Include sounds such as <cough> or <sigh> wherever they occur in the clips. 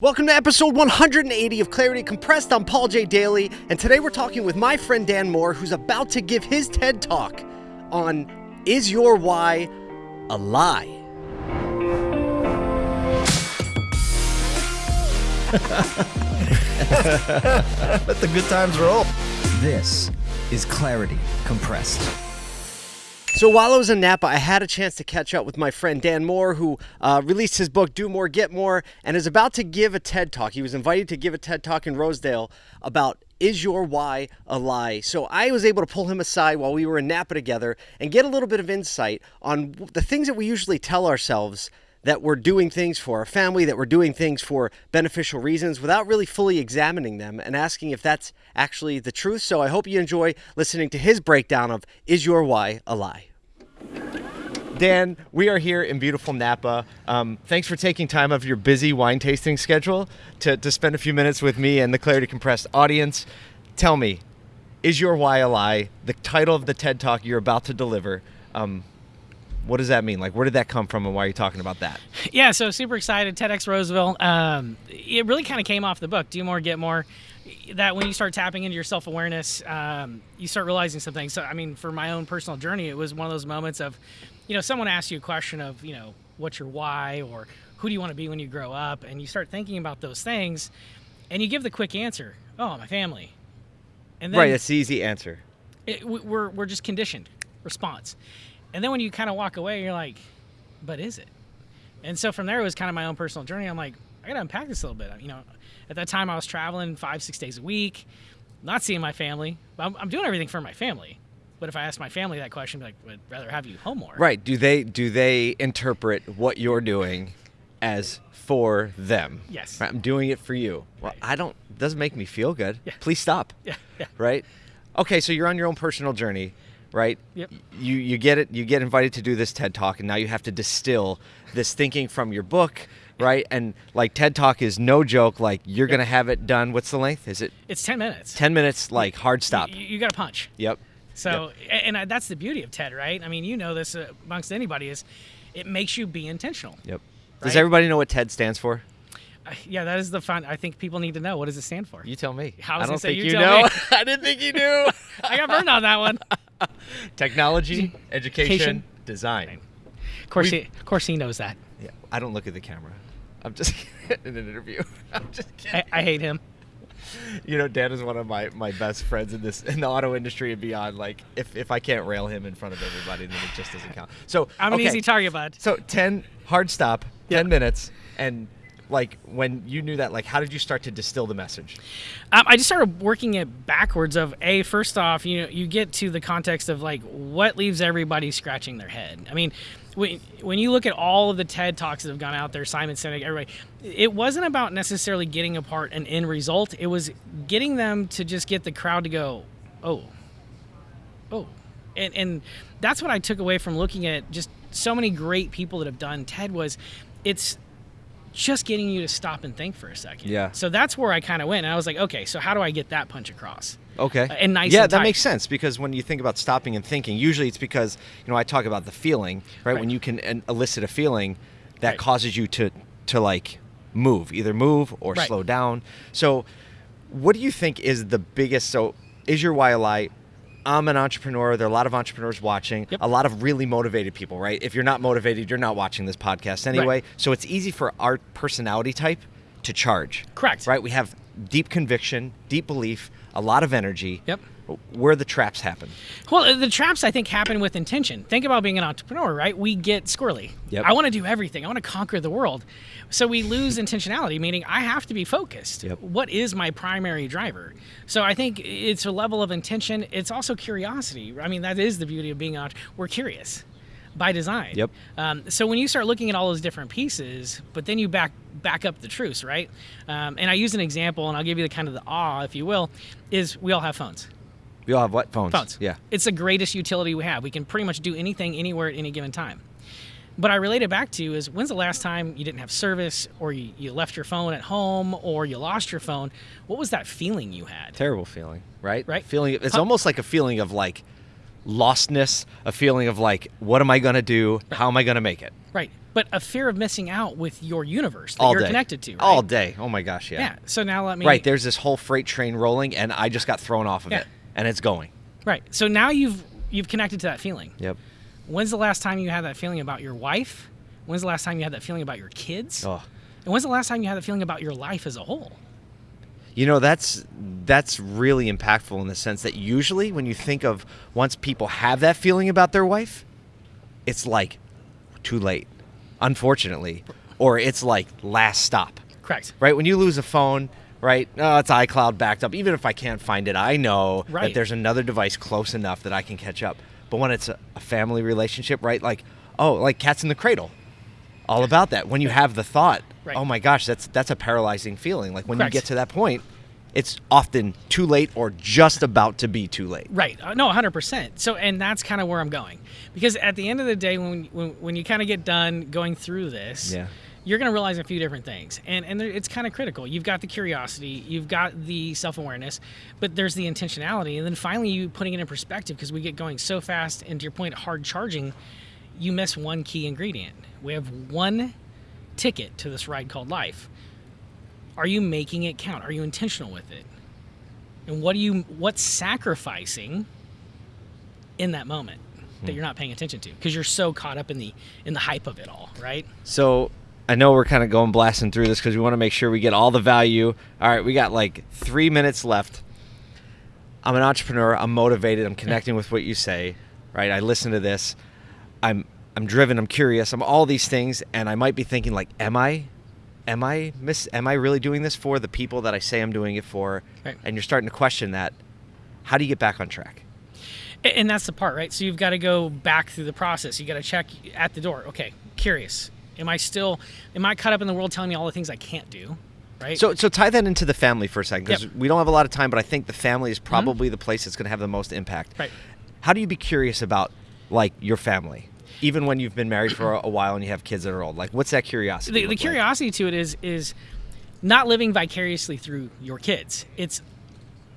Welcome to episode 180 of Clarity Compressed. I'm Paul J. Daly, and today we're talking with my friend Dan Moore, who's about to give his TED Talk on Is Your Why a Lie? <laughs> Let the good times roll. This is Clarity Compressed. So while I was in Napa, I had a chance to catch up with my friend Dan Moore, who uh, released his book Do More, Get More, and is about to give a TED Talk. He was invited to give a TED Talk in Rosedale about is your why a lie? So I was able to pull him aside while we were in Napa together and get a little bit of insight on the things that we usually tell ourselves that we're doing things for our family, that we're doing things for beneficial reasons without really fully examining them and asking if that's actually the truth. So I hope you enjoy listening to his breakdown of Is Your Why a Lie? Dan, we are here in beautiful Napa. Um, thanks for taking time of your busy wine tasting schedule to, to spend a few minutes with me and the Clarity Compressed audience. Tell me, is your why a lie? The title of the TED Talk you're about to deliver. Um, what does that mean? Like, where did that come from, and why are you talking about that? Yeah, so super excited. TEDx Roseville. Um, it really kind of came off the book. Do more, get more. That when you start tapping into your self awareness, um, you start realizing some things. So, I mean, for my own personal journey, it was one of those moments of, you know, someone asks you a question of, you know, what's your why or who do you want to be when you grow up, and you start thinking about those things, and you give the quick answer. Oh, my family. And then right, that's the easy answer. It, we're we're just conditioned response. And then when you kind of walk away, you're like, but is it? And so from there, it was kind of my own personal journey. I'm like, I got to unpack this a little bit. You know, at that time, I was traveling five, six days a week, not seeing my family. I'm, I'm doing everything for my family. But if I ask my family that question, like, would rather have you home more. Right. Do they do they interpret what you're doing as for them? Yes. Right? I'm doing it for you. Well, right. I don't. Doesn't make me feel good. Yeah. Please stop. <laughs> Yeah. yeah. Right. Okay. So you're on your own personal journey right? Yep. You you get it. You get invited to do this TED Talk, and now you have to distill this thinking from your book, <laughs> right? And like TED Talk is no joke. Like you're yep. gonna have it done. What's the length? Is it? It's ten minutes. Ten minutes, like hard stop. You, you got to punch. Yep. So, yep. and that's the beauty of TED, right? I mean, you know this uh, amongst anybody is, it makes you be intentional. Yep. Right? Does everybody know what TED stands for? Uh, yeah, that is the fun. I think people need to know. What does it stand for? You tell me. How I don't think you, you know. <laughs> I didn't think you knew. <laughs> I got burned on that one. Technology, education, design. Of course, he, of course, he knows that. Yeah, I don't look at the camera. I'm just <laughs> in an interview. <laughs> I'm just kidding. I, I hate him. You know, Dan is one of my, my best friends in this in the auto industry and beyond. Like, if, if I can't rail him in front of everybody, then it just doesn't count. So I'm okay. an easy target, bud. So ten hard stop, ten minutes, and like when you knew that like how did you start to distill the message? Um, i just started working it backwards of a first off you know you get to the context of like what leaves everybody scratching their head? I mean when, when you look at all of the TED talks that have gone out there, Simon Sinek, everybody, it wasn't about necessarily getting apart an end result. It was getting them to just get the crowd to go, oh, oh, and and that's what I took away from looking at just so many great people that have done TED was, it's just getting you to stop and think for a second. Yeah. So that's where I kind of went. And I was like, okay, so how do I get that punch across? Okay. Uh, and nice. Yeah, and that makes sense because when you think about stopping and thinking, usually it's because you know I talk about the feeling, right? right. When you can elicit a feeling that right. causes you to to like move, either move or right. slow down. So, what do you think is the biggest? So, is your why a lie? I'm an entrepreneur. There are a lot of entrepreneurs watching, yep. a lot of really motivated people, right? If you're not motivated, you're not watching this podcast anyway. Right. So it's easy for our personality type to charge. Correct. Right? We have deep conviction, deep belief, a lot of energy. Yep where the traps happen. Well, the traps I think happen with intention. Think about being an entrepreneur, right? We get squirrely. Yep. I want to do everything. I want to conquer the world. So we lose intentionality, meaning I have to be focused. Yep. What is my primary driver? So I think it's a level of intention. It's also curiosity. I mean, that is the beauty of being an entrepreneur. We're curious by design. Yep. Um, so when you start looking at all those different pieces, but then you back back up the truce, right? Um, and I use an example, and I'll give you the kind of the awe, if you will, is we all have phones. We all have what phones? Phones. Yeah. It's the greatest utility we have. We can pretty much do anything anywhere at any given time. But I relate it back to is when's the last time you didn't have service or you, you left your phone at home or you lost your phone? What was that feeling you had? Terrible feeling, right? Right. Feeling it's huh? almost like a feeling of like lostness, a feeling of like, what am I gonna do? How am I gonna make it? Right. but a fear of missing out with your universe that all you're day. connected to. Right? All day. Oh my gosh, yeah. Yeah. So now let me. Right, there's this whole freight train rolling, and I just got thrown off of Yeah. it, and it's going. Right. So now you've you've connected to that feeling. Yep. When's the last time you had that feeling about your wife? When's the last time you had that feeling about your kids? Oh. And when's the last time you had that feeling about your life as a whole? You know, that's that's really impactful in the sense that usually when you think of once people have that feeling about their wife, it's like too late, unfortunately, or it's like last stop. Correct. Right? When you lose a phone, right? Oh, it's iCloud backed up. Even if I can't find it, I know that there's another device close enough that I can catch up. But when it's a, a family relationship, right? Like, oh, like cats in the cradle. All about that. When you have the thought, Right. oh my gosh, that's that's a paralyzing feeling. Like when Correct. you get to that point, it's often too late or just about to be too late. Right. Uh, no, 100%. So, and that's kind of where I'm going. Because at the end of the day, when, when, when you kind of get done going through this, Yeah. You're going to realize a few different things. And, and it's kind of critical. You've got the curiosity, you've got the self awareness, but there's the intentionality. And then finally, you putting it in perspective because we get going so fast. And to your point, hard charging, you miss one key ingredient. We have one ticket to this ride called life. Are you making it count? Are you intentional with it? And what are you what's sacrificing in that moment that hmm. you're not paying attention to because you're so caught up in the in the hype of it all, right? So I know we're kind of going blasting through this because we want to make sure we get all the value. All right, we got like three minutes left. I'm an entrepreneur. I'm motivated. I'm connecting with what you say. Right? I listen to this. I'm I'm driven. I'm curious. I'm all these things, and I might be thinking like, am I, am I miss? Am I really doing this for the people that I say I'm doing it for? Right. And you're starting to question that. How do you get back on track? And that's the part, right? So you've got to go back through the process. You got to check at the door. Okay, curious. Am I still am I caught up in the world telling me all the things I can't do? Right? So, so tie that into the family for a second because Yep. we don't have a lot of time, but I think the family is mm-hmm. probably the place that's going to have the most impact. Right. How do you be curious about like your family, even when you've been married for a, while and you have kids that are old? Like, what's that curiosity? the, the look like? curiosity to it is is not living vicariously through your kids. It's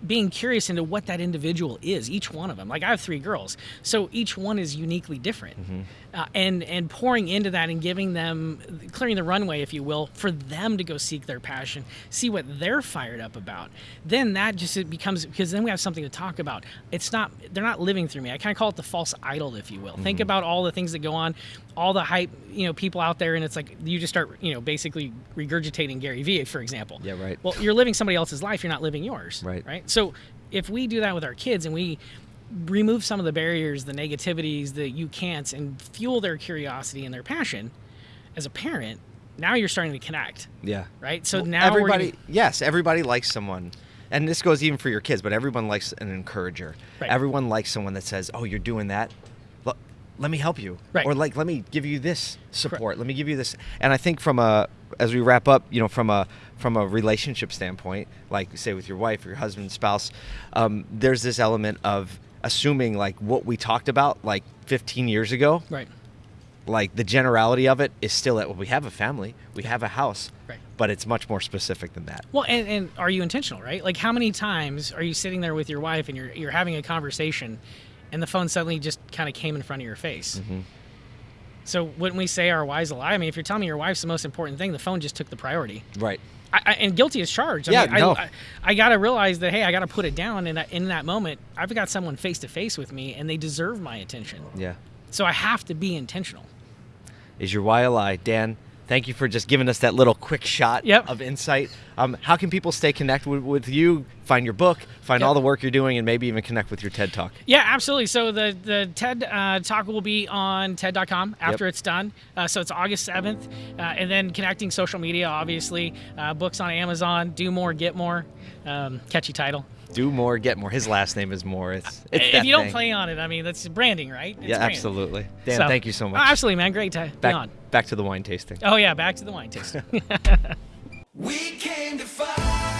being curious into what that individual is, each one of them. Like I have three girls, so each one is uniquely different, mm-hmm. Uh, and and pouring into that and giving them clearing the runway, if you will, for them to go seek their passion, see what they're fired up about. Then that just it becomes because then we have something to talk about. It's not they're not living through me. I kind of call it the false idol, if you will. Think about all the things that go on, all the hype, you know, people out there, and it's like you just start, you know, basically regurgitating Gary Vee, for example. Yeah, right. Well, you're living somebody else's life. You're not living yours. Right. Right. So if we do that with our kids and we remove some of the barriers, the negativities, the you can'ts, and fuel their curiosity and their passion, as a parent, now you're starting to connect. Yeah. Right. So Well, now everybody, gonna- yes, everybody likes someone, and this goes even for your kids. But everyone likes an encourager. Right. Everyone likes someone that says, "Oh, you're doing that. Let me help you." Right. Or like, let me give you this support. Let me give you this. And I think from a as we wrap up, you know, from a from a relationship standpoint, like say with your wife or your husband, spouse, um, there's this element of assuming like what we talked about like 15 years ago right. like the generality of it is still that well, we have a family, we have a house, Right. but it's much more specific than that. Well, and, and are you intentional, right? Like, how many times are you sitting there with your wife and you're you're having a conversation, and the phone suddenly just kind of came in front of your face? Mm-hmm. So wouldn't we say our wives a lie? I mean, if you're telling me your wife's the most important thing, the phone just took the priority. Right. I, I, and guilty as charged. I Yeah, mean, no. I, I, I got to realize that hey, I got to put it down. And in that moment, I've got someone face to face with me, and they deserve my attention. Yeah. So I have to be intentional. Is your why a lie, Dan? Thank you for just giving us that little quick shot Yep. of insight. Um, how can people stay connected with, with you, find your book, find Yep. all the work you're doing, and maybe even connect with your TED Talk? Yeah, absolutely. So the the TED uh, talk will be on TED.com after Yep. it's done. Uh, so it's August seventh, uh, and then connecting social media, obviously, uh, books on Amazon. Do more, get more. Um, catchy title. Do more, get more. His last name is more. It's, it's if that you don't thing. play on it, I mean that's branding, right? It's yeah, branding. absolutely. Dan, So- thank you so Oh, much. absolutely, man. Great to be Back, on. back to the wine tasting. Oh yeah, back to the wine tasting. <laughs> <laughs> We came to fight.